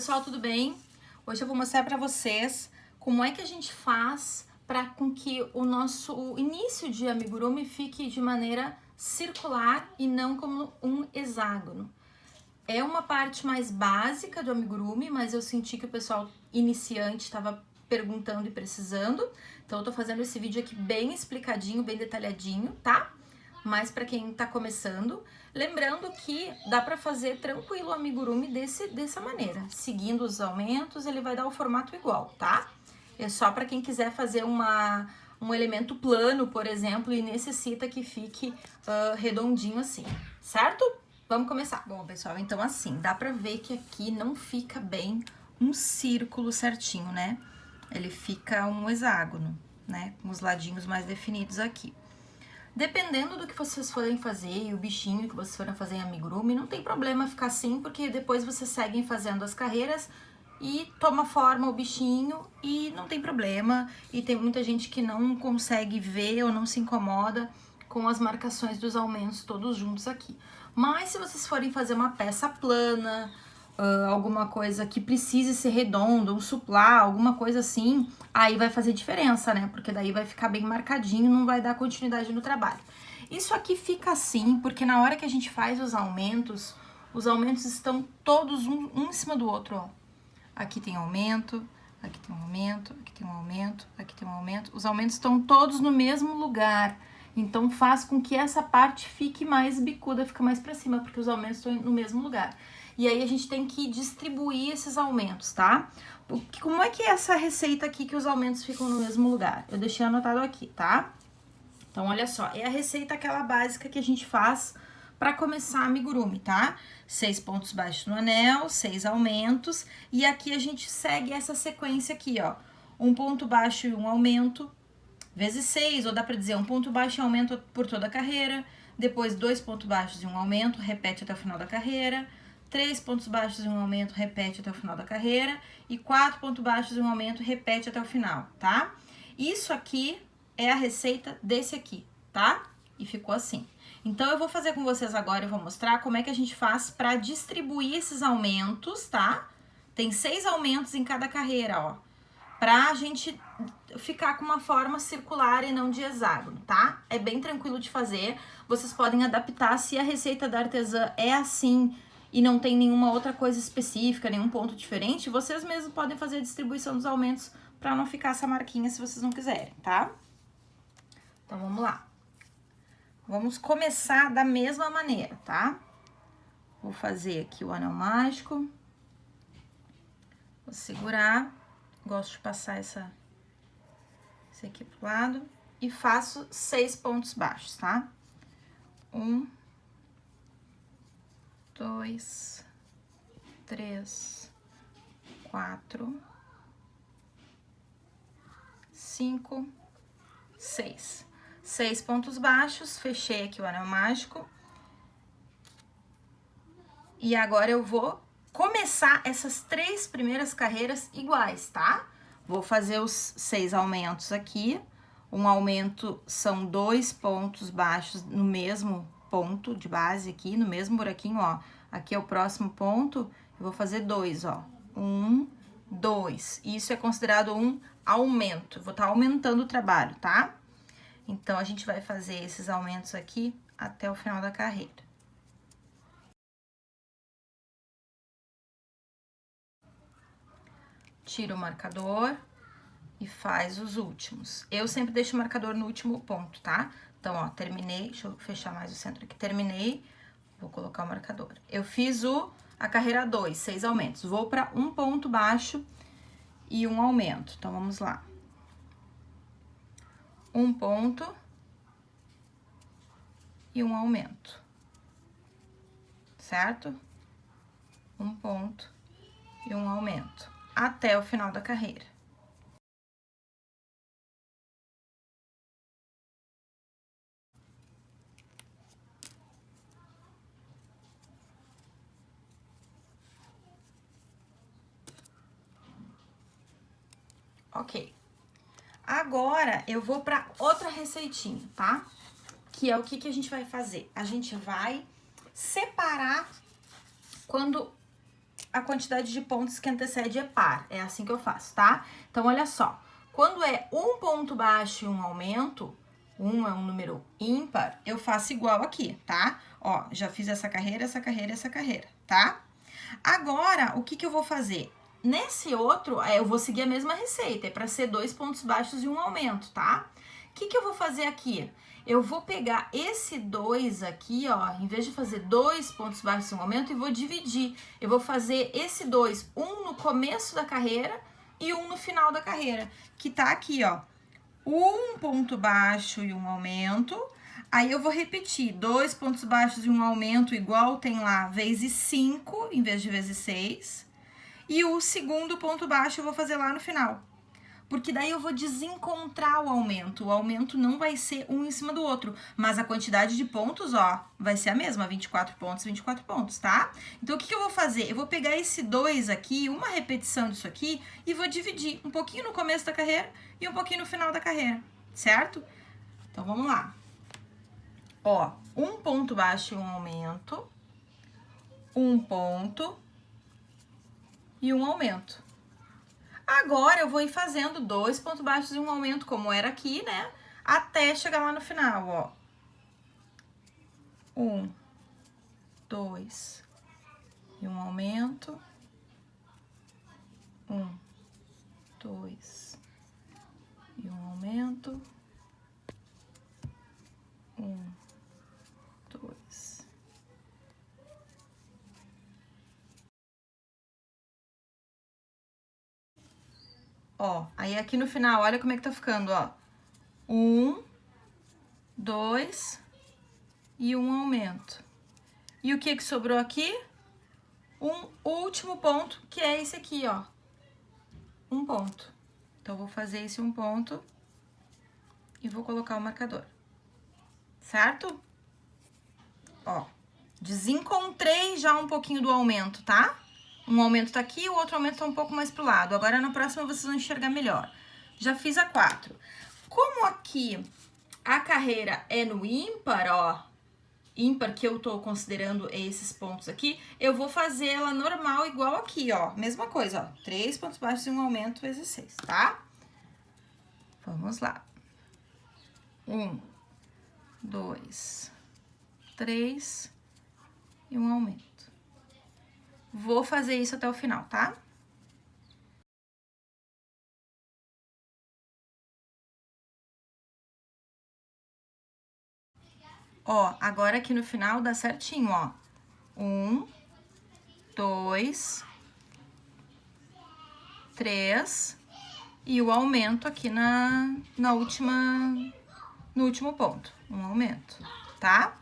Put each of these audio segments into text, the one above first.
pessoal, tudo bem? Hoje eu vou mostrar para vocês como é que a gente faz para com que o nosso início de amigurumi fique de maneira circular e não como um hexágono. É uma parte mais básica do amigurumi, mas eu senti que o pessoal iniciante estava perguntando e precisando, então eu tô fazendo esse vídeo aqui bem explicadinho, bem detalhadinho, tá? Mas para quem tá começando, Lembrando que dá para fazer tranquilo o amigurumi desse, dessa maneira. Seguindo os aumentos, ele vai dar o formato igual, tá? É só para quem quiser fazer uma, um elemento plano, por exemplo, e necessita que fique uh, redondinho assim, certo? Vamos começar. Bom, pessoal, então assim, dá pra ver que aqui não fica bem um círculo certinho, né? Ele fica um hexágono, né? Com os ladinhos mais definidos aqui. Dependendo do que vocês forem fazer e o bichinho que vocês forem fazer em amigurumi, não tem problema ficar assim, porque depois vocês seguem fazendo as carreiras e toma forma o bichinho e não tem problema. E tem muita gente que não consegue ver ou não se incomoda com as marcações dos aumentos todos juntos aqui. Mas se vocês forem fazer uma peça plana, uh, alguma coisa que precise ser redondo, um suplá, alguma coisa assim, aí vai fazer diferença, né? Porque daí vai ficar bem marcadinho, não vai dar continuidade no trabalho. Isso aqui fica assim, porque na hora que a gente faz os aumentos, os aumentos estão todos um, um em cima do outro, ó. Aqui tem aumento, aqui tem um aumento, aqui tem um aumento, aqui tem um aumento. Os aumentos estão todos no mesmo lugar. Então faz com que essa parte fique mais bicuda, fica mais para cima, porque os aumentos estão no mesmo lugar. E aí a gente tem que distribuir esses aumentos, tá? Como é que é essa receita aqui que os aumentos ficam no mesmo lugar? Eu deixei anotado aqui, tá? Então, olha só, é a receita aquela básica que a gente faz para começar amigurumi, tá? Seis pontos baixos no anel, seis aumentos, e aqui a gente segue essa sequência aqui, ó. Um ponto baixo e um aumento, vezes seis, ou dá pra dizer um ponto baixo e aumento por toda a carreira, depois dois pontos baixos e um aumento, repete até o final da carreira, três pontos baixos e um aumento, repete até o final da carreira, e quatro pontos baixos e um aumento, repete até o final, tá? Isso aqui é a receita desse aqui, tá? E ficou assim. Então, eu vou fazer com vocês agora, eu vou mostrar como é que a gente faz para distribuir esses aumentos, tá? Tem seis aumentos em cada carreira, ó. Pra gente ficar com uma forma circular e não de hexágono, tá? É bem tranquilo de fazer. Vocês podem adaptar se a receita da artesã é assim, e não tem nenhuma outra coisa específica, nenhum ponto diferente, vocês mesmos podem fazer a distribuição dos aumentos para não ficar essa marquinha se vocês não quiserem, tá? Então, vamos lá. Vamos começar da mesma maneira, tá? Vou fazer aqui o anel mágico. Vou segurar. Gosto de passar essa, esse aqui pro lado. E faço seis pontos baixos, tá? Um, dois, três, quatro, cinco, seis. Seis pontos baixos, fechei aqui o anel mágico. E agora eu vou começar essas três primeiras carreiras iguais, tá? Vou fazer os seis aumentos aqui. Um aumento são dois pontos baixos no mesmo ponto de base aqui, no mesmo buraquinho, ó. Aqui é o próximo ponto, eu vou fazer dois, ó. Um, dois. Isso é considerado um aumento. vou estar tá aumentando o trabalho, tá? Então, a gente vai fazer esses aumentos aqui até o final da carreira. Tira o marcador e faz os últimos. Eu sempre deixo o marcador no último ponto, tá? Então, ó, terminei, deixa eu fechar mais o centro aqui, terminei, vou colocar o marcador. Eu fiz o, a carreira 2, seis aumentos, vou para um ponto baixo e um aumento. Então, vamos lá. Um ponto e um aumento, certo? Um ponto e um aumento, até o final da carreira. Ok. Agora, eu vou pra outra receitinha, tá? Que é o que, que a gente vai fazer? A gente vai separar quando a quantidade de pontos que antecede é par. É assim que eu faço, tá? Então, olha só. Quando é um ponto baixo e um aumento, um é um número ímpar, eu faço igual aqui, tá? Ó, já fiz essa carreira, essa carreira, essa carreira, tá? Agora, o que que eu vou fazer? Nesse outro, é, eu vou seguir a mesma receita, é para ser dois pontos baixos e um aumento, tá? O que que eu vou fazer aqui? Eu vou pegar esse 2 aqui, ó, em vez de fazer dois pontos baixos e um aumento, e vou dividir. Eu vou fazer esse 2, um no começo da carreira e um no final da carreira, que tá aqui, ó. Um ponto baixo e um aumento. Aí eu vou repetir, dois pontos baixos e um aumento igual tem lá, vezes 5, em vez de vezes 6. E o segundo ponto baixo eu vou fazer lá no final. Porque daí eu vou desencontrar o aumento. O aumento não vai ser um em cima do outro, mas a quantidade de pontos, ó, vai ser a mesma, 24 pontos, 24 pontos, tá? Então, o que, que eu vou fazer? Eu vou pegar esse 2 aqui, uma repetição disso aqui, e vou dividir um pouquinho no começo da carreira e um pouquinho no final da carreira, certo? Então, vamos lá. Ó, um ponto baixo e um aumento, um ponto, e um aumento. Agora, eu vou ir fazendo dois pontos baixos e um aumento, como era aqui, né? Até chegar lá no final, ó. Um, dois, e um aumento. Um, dois, e um aumento. Um, Ó, aí aqui no final, olha como é que tá ficando, ó. Um, dois e um aumento. E o que que sobrou aqui? Um último ponto, que é esse aqui, ó. Um ponto. Então, vou fazer esse um ponto e vou colocar o marcador. Certo? Ó, desencontrei já um pouquinho do aumento, tá? Um aumento tá aqui, o outro aumento tá um pouco mais pro lado. Agora, na próxima, vocês vão enxergar melhor. Já fiz a quatro. Como aqui a carreira é no ímpar, ó, ímpar que eu tô considerando esses pontos aqui, eu vou fazer ela normal igual aqui, ó. Mesma coisa, ó. Três pontos baixos e um aumento vezes seis, tá? Vamos lá. Um, dois, três e um aumento. Vou fazer isso até o final, tá? Ó, agora aqui no final dá certinho, ó. Um, dois, três e o aumento aqui na, na última, no último ponto, um aumento, tá?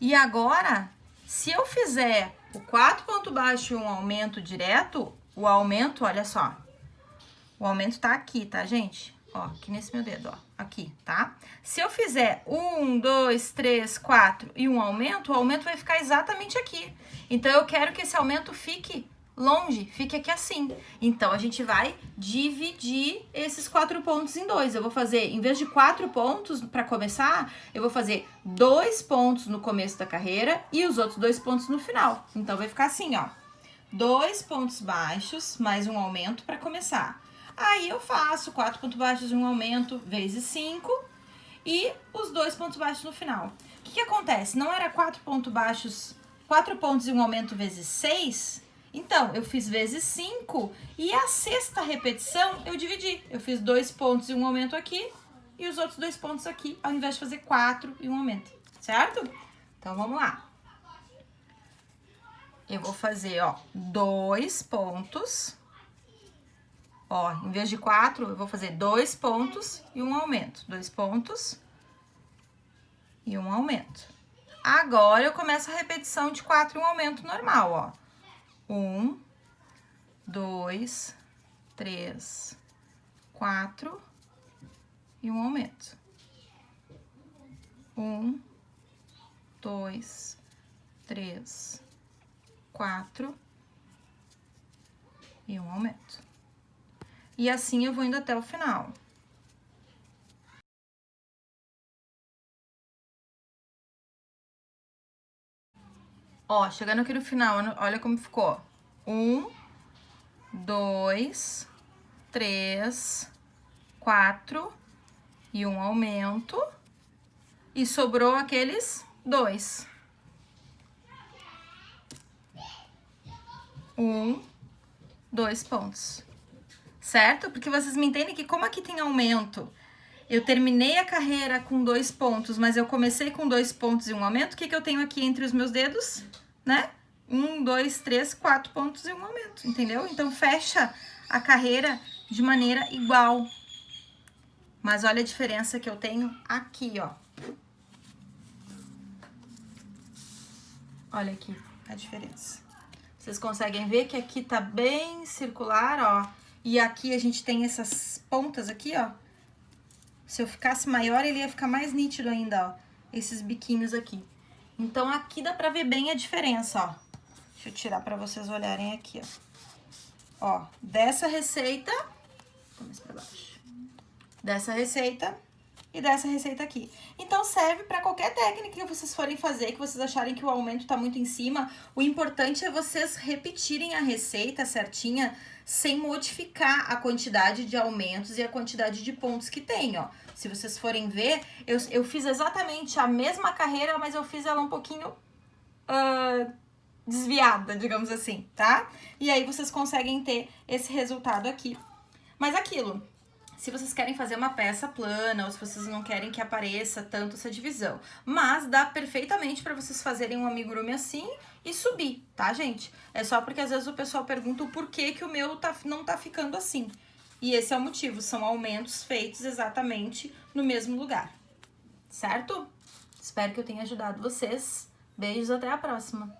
E agora, se eu fizer o 4 ponto baixo e um aumento direto, o aumento, olha só. O aumento tá aqui, tá, gente? Ó, aqui nesse meu dedo, ó. Aqui, tá? Se eu fizer um, dois, três, quatro e um aumento, o aumento vai ficar exatamente aqui. Então, eu quero que esse aumento fique longe, fique aqui assim. Então, a gente vai dividir esses quatro pontos em dois. Eu vou fazer, em vez de quatro pontos para começar, eu vou fazer dois pontos no começo da carreira e os outros dois pontos no final. Então, vai ficar assim, ó. Dois pontos baixos, mais um aumento para começar. Aí, eu faço quatro pontos baixos um aumento vezes cinco e os dois pontos baixos no final. O que, que acontece? Não era quatro pontos baixos, quatro pontos e um aumento vezes seis então, eu fiz vezes 5 e a sexta repetição eu dividi. Eu fiz dois pontos e um aumento aqui e os outros dois pontos aqui, ao invés de fazer quatro e um aumento, certo? Então, vamos lá. Eu vou fazer, ó, dois pontos. Ó, em vez de quatro, eu vou fazer dois pontos e um aumento. Dois pontos e um aumento. Agora, eu começo a repetição de quatro e um aumento normal, ó. Um, dois, três, quatro e um aumento. Um, dois, três, quatro e um aumento. E assim eu vou indo até o final. Ó, chegando aqui no final, olha como ficou. Um, dois, três, quatro e um aumento. E sobrou aqueles dois. Um, dois pontos. Certo? Porque vocês me entendem que como aqui tem aumento, eu terminei a carreira com dois pontos, mas eu comecei com dois pontos e um aumento, o que, que eu tenho aqui entre os meus dedos? Né? Um, dois, três, quatro pontos e um aumento, entendeu? Então, fecha a carreira de maneira igual. Mas olha a diferença que eu tenho aqui, ó. Olha aqui a diferença. Vocês conseguem ver que aqui tá bem circular, ó. E aqui a gente tem essas pontas aqui, ó. Se eu ficasse maior, ele ia ficar mais nítido ainda, ó. Esses biquinhos aqui. Então, aqui dá pra ver bem a diferença, ó. Deixa eu tirar pra vocês olharem aqui, ó. Ó, dessa receita... mais pra baixo. Dessa receita e dessa receita aqui. Então, serve para qualquer técnica que vocês forem fazer, que vocês acharem que o aumento tá muito em cima. O importante é vocês repetirem a receita certinha, sem modificar a quantidade de aumentos e a quantidade de pontos que tem, ó. Se vocês forem ver, eu, eu fiz exatamente a mesma carreira, mas eu fiz ela um pouquinho uh, desviada, digamos assim, tá? E aí vocês conseguem ter esse resultado aqui. Mas aquilo, se vocês querem fazer uma peça plana ou se vocês não querem que apareça tanto essa divisão. Mas dá perfeitamente para vocês fazerem um amigurumi assim e subir, tá, gente? É só porque às vezes o pessoal pergunta o porquê que o meu tá, não tá ficando assim. E esse é o motivo, são aumentos feitos exatamente no mesmo lugar, certo? Espero que eu tenha ajudado vocês. Beijos, até a próxima!